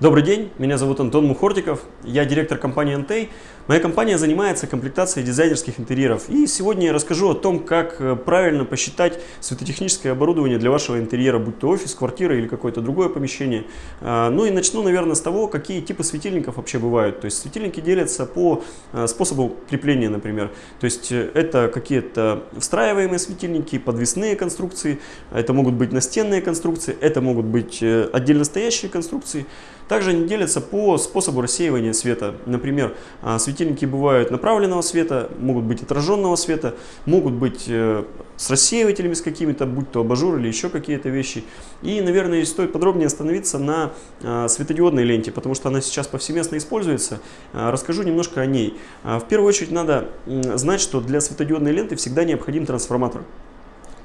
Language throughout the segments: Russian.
Добрый день, меня зовут Антон Мухортиков, я директор компании Antey. Моя компания занимается комплектацией дизайнерских интерьеров. И сегодня я расскажу о том, как э, правильно посчитать светотехническое оборудование для вашего интерьера, будь то офис, квартира или какое-то другое помещение. А, ну и начну, наверное, с того, какие типы светильников вообще бывают. То есть светильники делятся по э, способу крепления, например. То есть э, это какие-то встраиваемые светильники, подвесные конструкции, это могут быть настенные конструкции, это могут быть отдельно стоящие конструкции. Также они делятся по способу рассеивания света. Например, а, светильники бывают направленного света, могут быть отраженного света, могут быть э, с рассеивателями с какими-то, будь то абажур или еще какие-то вещи. И, наверное, стоит подробнее остановиться на а, светодиодной ленте, потому что она сейчас повсеместно используется. А, расскажу немножко о ней. В первую очередь надо знать, что для светодиодной ленты всегда необходим трансформатор.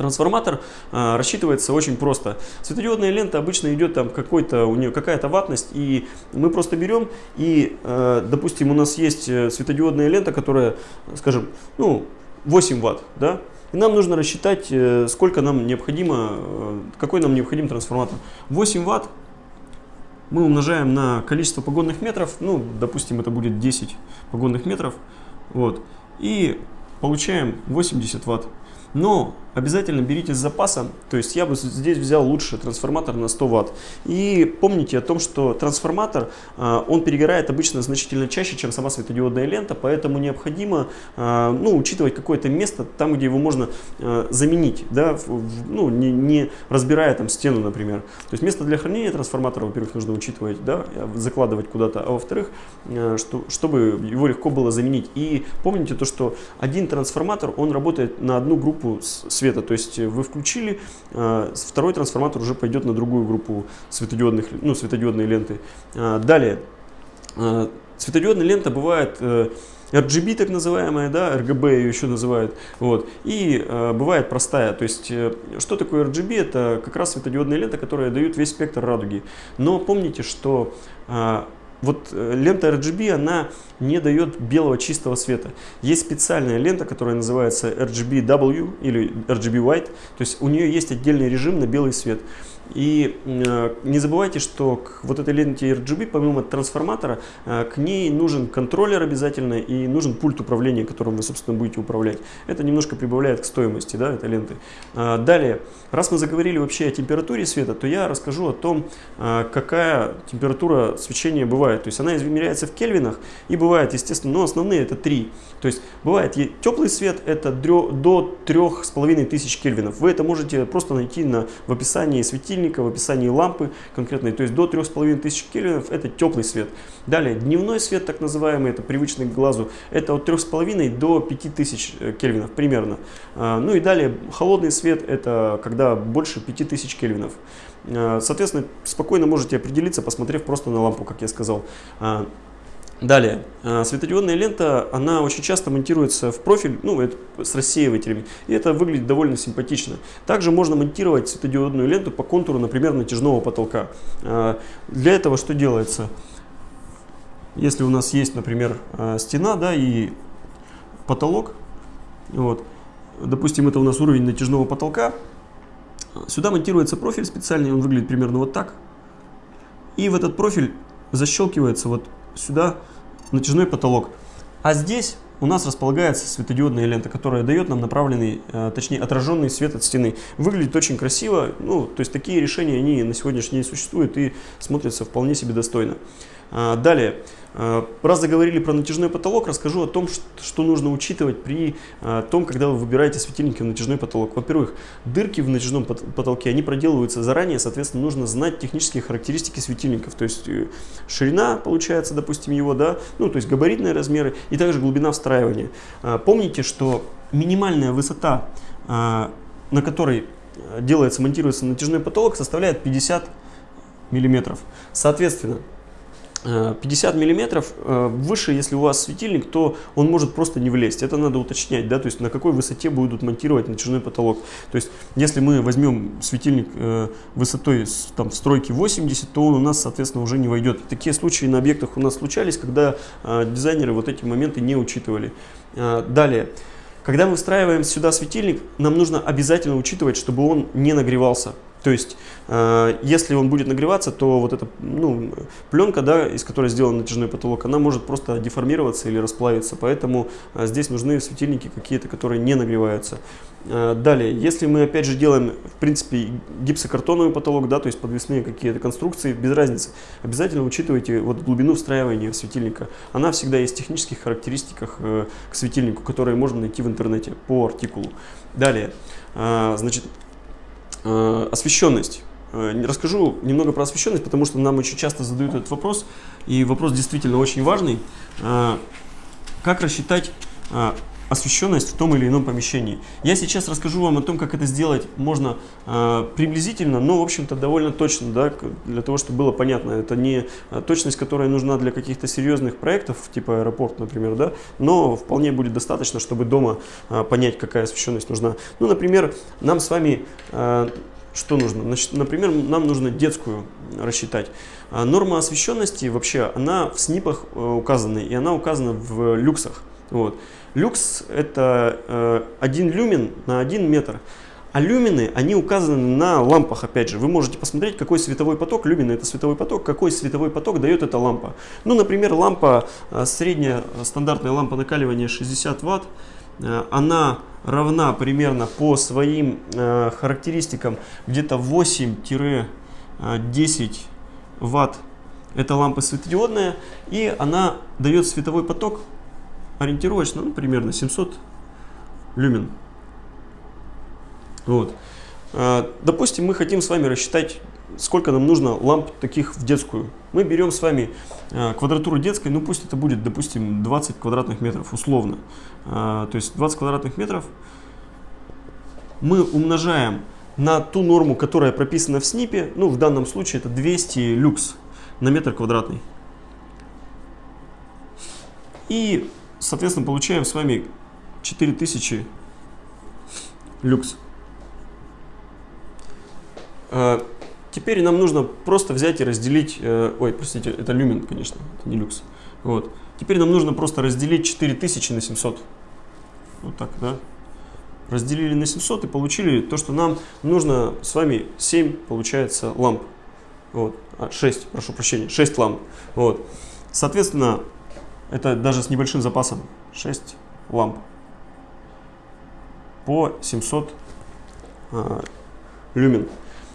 Трансформатор а, рассчитывается очень просто. Светодиодная лента обычно идет там какой-то у нее какая-то ватность, и мы просто берем и, э, допустим, у нас есть э, светодиодная лента, которая, скажем, ну 8 ватт, да, и нам нужно рассчитать, э, сколько нам необходимо, э, какой нам необходим трансформатор. 8 ватт мы умножаем на количество погонных метров, ну, допустим, это будет 10 погонных метров, вот, и получаем 80 ватт. Но обязательно берите с запасом, то есть я бы здесь взял лучше трансформатор на 100 Вт. И помните о том, что трансформатор, а, он перегорает обычно значительно чаще, чем сама светодиодная лента, поэтому необходимо а, ну, учитывать какое-то место, там, где его можно а, заменить, да, ну, не, не разбирая там стену, например. То есть место для хранения трансформатора, во-первых, нужно учитывать, да, закладывать куда-то, а во-вторых, что, чтобы его легко было заменить. И помните то, что один трансформатор, он работает на одну группу света, то есть вы включили, а, второй трансформатор уже пойдет на другую группу светодиодных, ну, светодиодной ленты. А, далее, светодиодная лента бывает э, RGB так называемая, да, RGB ее еще называют, вот, и э, бывает простая, то есть, э, что такое RGB, это как раз светодиодная лента, которая дает весь спектр радуги, но помните, что э, вот э, лента RGB, она не дает белого чистого света. Есть специальная лента, которая называется RGB-W или RGB White, то есть у нее есть отдельный режим на белый свет. И э, не забывайте, что к вот этой ленте RGB, помимо трансформатора, э, к ней нужен контроллер обязательно и нужен пульт управления, которым вы, собственно, будете управлять. Это немножко прибавляет к стоимости да, этой ленты. Э, далее, раз мы заговорили вообще о температуре света, то я расскажу о том, какая температура свечения бывает. То есть она измеряется в кельвинах и бывает, естественно, но основные это 3. То есть бывает теплый свет, это до 3500 кельвинов. Вы это можете просто найти на, в описании светильника светильника, в описании лампы конкретной, то есть до 3500 кельвинов это теплый свет. Далее, дневной свет, так называемый, это привычный к глазу, это от 3,5 до 5000 э, кельвинов примерно. А, ну и далее, холодный свет, это когда больше 5000 кельвинов. А, соответственно, спокойно можете определиться, посмотрев просто на лампу, как я сказал. А, Далее, э, светодиодная лента, она очень часто монтируется в профиль, ну, это с рассеивателями, и это выглядит довольно симпатично. Также можно монтировать светодиодную ленту по контуру, например, натяжного потолка. Э, для этого что делается? Если у нас есть, например, э, стена, да, и потолок, вот, допустим, это у нас уровень натяжного потолка, сюда монтируется профиль специальный, он выглядит примерно вот так, и в этот профиль защелкивается вот сюда натяжной потолок. А здесь у нас располагается светодиодная лента, которая дает нам направленный, э, точнее отраженный свет от стены. Выглядит очень красиво, ну, то есть такие решения, они на сегодняшний день существуют и смотрятся вполне себе достойно. А, далее, раз заговорили про натяжной потолок, расскажу о том, что нужно учитывать при а, том, когда вы выбираете светильники в натяжной потолок. Во-первых, дырки в натяжном потолке, они проделываются заранее, соответственно, нужно знать технические характеристики светильников, то есть э, ширина, получается, допустим, его, да, ну, то есть габаритные размеры и также глубина встраивания. Помните, что минимальная высота, на которой э, делается, монтируется натяжной потолок, составляет 50 миллиметров. Соответственно, 50 э, миллиметров э, выше, если у вас светильник, то он может просто не влезть. Это надо уточнять, да, то есть на какой высоте будут монтировать натяжной потолок. То есть если мы возьмем светильник э, высотой там, в стройке 80, то он у нас, соответственно, уже не войдет. Такие случаи на объектах у нас случались, когда дизайнеры вот эти моменты не учитывали. Далее. Когда мы встраиваем сюда светильник, нам нужно обязательно учитывать, чтобы он не нагревался. То есть, э, если он будет нагреваться, то вот эта ну, пленка, да, из которой сделан натяжной потолок, она может просто деформироваться или расплавиться. Поэтому э, здесь нужны светильники какие-то, которые не нагреваются. Э, далее, если мы опять же делаем, в принципе, гипсокартоновый потолок, да, то есть подвесные какие-то конструкции, без разницы, обязательно учитывайте вот глубину встраивания светильника. Она всегда есть в технических характеристиках к светильнику, которые можно найти в интернете по артикулу. Далее, значит, освещенность. Э, расскажу немного про освещенность, потому что нам очень часто задают этот вопрос, и вопрос действительно очень важный. Э, как рассчитать э, освещенность в том или ином помещении. Я сейчас расскажу вам о том, как это сделать можно э, приблизительно, но, в общем-то, довольно точно, да, для того, чтобы было понятно. Это не а, точность, которая нужна для каких-то серьезных проектов, типа аэропорт, например, да, но вполне будет достаточно, чтобы дома э, понять, какая освещенность нужна. Ну, например, нам с вами... Э, что нужно? Значит, например, нам нужно детскую рассчитать. Норма освещенности вообще, она в СНИПах указана, и она указана в люксах. Вот. Люкс это э, 1 люмен на 1 метр. А люмины, они указаны на лампах, опять же. Вы можете посмотреть, какой световой поток, люмины это световой поток, какой световой поток дает эта лампа. Ну, например, лампа, э, средняя стандартная лампа накаливания 60 ватт, э, она равна примерно по своим э, характеристикам где-то 8-10 ватт. Это лампа светодиодная, и она дает световой поток ориентировочно, ну, примерно 700 люмен. Вот. А, допустим, мы хотим с вами рассчитать, сколько нам нужно ламп таких в детскую. Мы берем с вами а, квадратуру детской, ну пусть это будет, допустим, 20 квадратных метров, условно. А, то есть 20 квадратных метров мы умножаем на ту норму, которая прописана в СНИПе, ну в данном случае это 200 люкс на метр квадратный. И Соответственно, получаем с вами 4000 люкс. А, теперь нам нужно просто взять и разделить, э, ой, простите, это люмен, конечно, это не люкс. Вот. Теперь нам нужно просто разделить 4000 на 700. Вот так, да. Разделили на 700 и получили то, что нам нужно с вами 7, получается, ламп. Вот. А, 6, прошу прощения, 6 ламп. Вот. Соответственно, это даже с небольшим запасом 6 ламп по 700 э, люмен.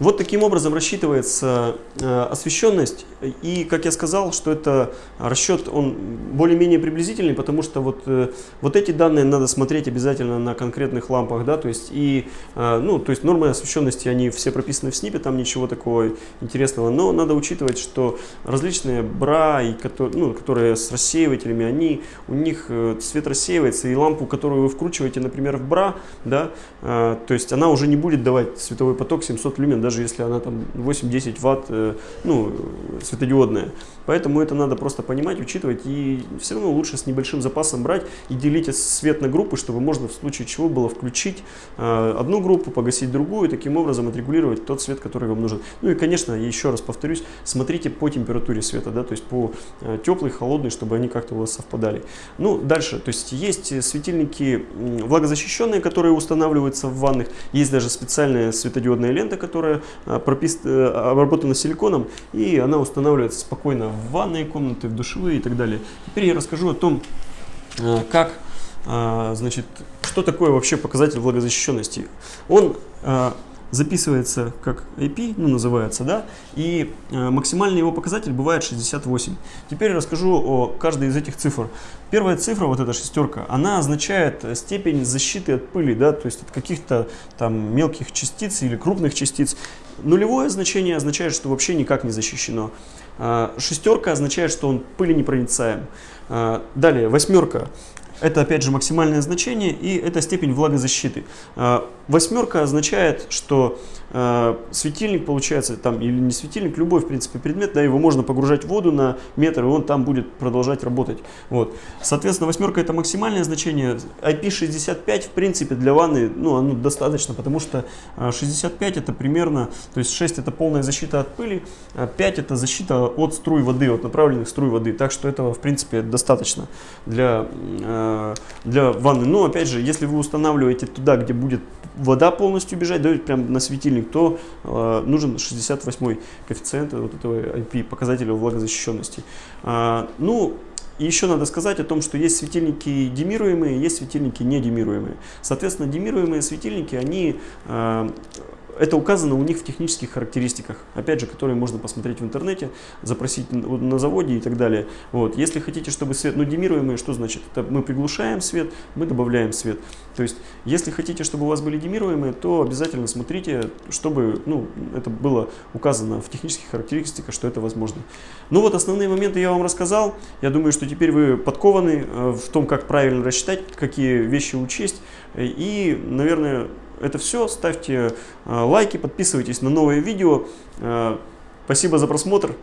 Вот таким образом рассчитывается э, освещенность. И, как я сказал, что это расчет, он более-менее приблизительный, потому что вот, э, вот эти данные надо смотреть обязательно на конкретных лампах. Да, то есть, и, э, ну, то есть нормы освещенности, они все прописаны в СНИПе, там ничего такого интересного. Но надо учитывать, что различные бра, и, ну, которые с рассеивателями, они, у них цвет рассеивается, и лампу, которую вы вкручиваете, например, в бра, да, то есть она уже не будет давать световой поток 700 люмен, даже если она там 8-10 ватт, э, ну, светодиодная. Поэтому это надо просто понимать, учитывать и все равно лучше с небольшим запасом брать и делить свет на группы, чтобы можно в случае чего было включить э, одну группу, погасить другую, и таким образом отрегулировать тот свет, который вам нужен. Ну и, конечно, еще раз повторюсь, смотрите по температуре света, да, то есть по э, теплый, холодный, чтобы они как-то у вас совпадали. Ну, дальше, то есть есть светильники влагозащищенные, которые устанавливаются в ванных, есть даже специальная светодиодная лента, которая э, пропис... Э, обработана силиконом, и она устанавливается спокойно в ванные комнаты, в душевые и так далее. Теперь я расскажу о том, э, как, значит, что такое вообще показатель влагозащищенности. Он записывается как IP, ну называется, да, и э, максимальный его показатель бывает 68. Теперь расскажу о каждой из этих цифр. Первая цифра, вот эта шестерка, она означает степень защиты от пыли, да, то есть от каких-то там мелких частиц или крупных частиц. Нулевое значение означает, что вообще никак не защищено. Э, шестерка означает, что он пыленепроницаем. Э, далее, восьмерка это опять же максимальное значение и это степень влагозащиты. А, восьмерка означает, что э, светильник получается, там, или не светильник, любой, в принципе, предмет, да, его можно погружать в воду на метр, и он там будет продолжать работать. Вот. Соответственно, восьмерка это максимальное значение. IP65, в принципе, для ванны, ну, оно достаточно, потому что 65 это примерно, то есть 6 это полная защита от пыли, а 5 это защита от струй воды, от направленных струй воды. Так что этого, в принципе, достаточно для для ванны. Но опять же, если вы устанавливаете туда, где будет вода полностью бежать, да, прям на светильник, то э, нужен 68 коэффициент вот этого IP, показателя влагозащищенности. Э, ну, и еще надо сказать о том, что есть светильники демируемые, есть светильники не демируемые. Соответственно, демируемые светильники, они э, это указано у них в технических характеристиках, опять же, которые можно посмотреть в интернете, запросить на заводе и так далее. Вот. Если хотите, чтобы свет, ну демируемый, что значит? Это мы приглушаем свет, мы добавляем свет. То есть, если хотите, чтобы у вас были демируемые, то обязательно смотрите, чтобы ну, это было указано в технических характеристиках, что это возможно. Ну вот основные моменты я вам рассказал. Я думаю, что теперь вы подкованы э, в том, как правильно рассчитать, какие вещи учесть. И, наверное, это все. Ставьте э, лайки, подписывайтесь на новые видео. Э, спасибо за просмотр.